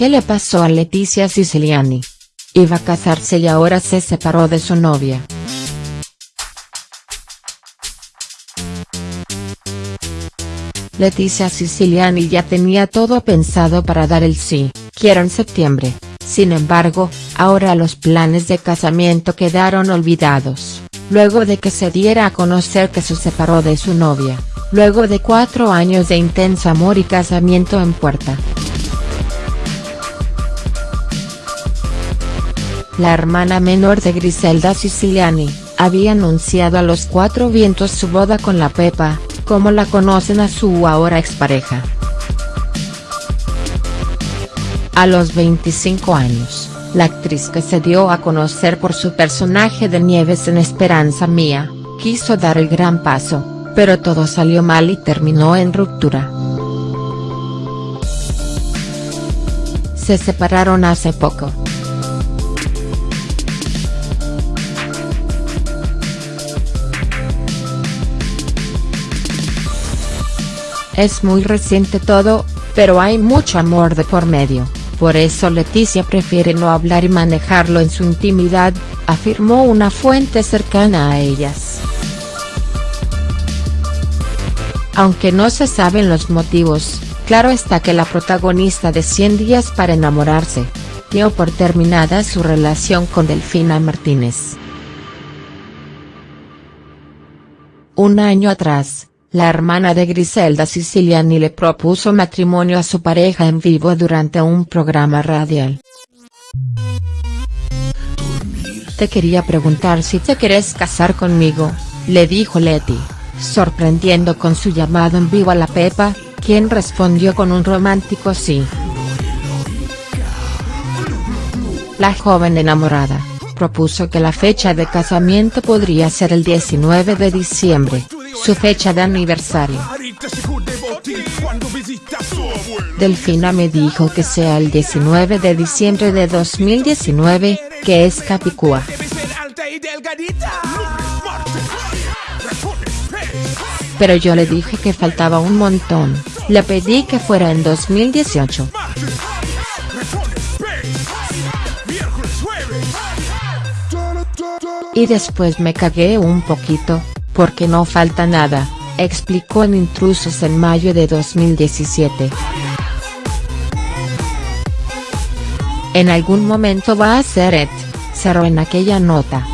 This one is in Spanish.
¿Qué le pasó a Leticia Siciliani? Iba a casarse y ahora se separó de su novia. Leticia Siciliani ya tenía todo pensado para dar el sí, quiero en septiembre, sin embargo, ahora los planes de casamiento quedaron olvidados, luego de que se diera a conocer que se separó de su novia, luego de cuatro años de intenso amor y casamiento en puerta. La hermana menor de Griselda Siciliani, había anunciado a los cuatro vientos su boda con la Pepa, como la conocen a su ahora expareja. A los 25 años, la actriz que se dio a conocer por su personaje de Nieves en Esperanza Mía, quiso dar el gran paso, pero todo salió mal y terminó en ruptura. Se separaron hace poco. Es muy reciente todo, pero hay mucho amor de por medio, por eso Leticia prefiere no hablar y manejarlo en su intimidad, afirmó una fuente cercana a ellas. Aunque no se saben los motivos, claro está que la protagonista de 100 días para enamorarse, dio por terminada su relación con Delfina Martínez. Un año atrás, la hermana de Griselda Siciliani le propuso matrimonio a su pareja en vivo durante un programa radial. Te quería preguntar si te querés casar conmigo, le dijo Leti, sorprendiendo con su llamado en vivo a la Pepa, quien respondió con un romántico sí. La joven enamorada, propuso que la fecha de casamiento podría ser el 19 de diciembre, su fecha de aniversario. Delfina me dijo que sea el 19 de diciembre de 2019, que es Capicúa. Pero yo le dije que faltaba un montón, le pedí que fuera en 2018. Y después me cagué un poquito, porque no falta nada, explicó en Intrusos en mayo de 2017. En algún momento va a ser Ed, cerró en aquella nota.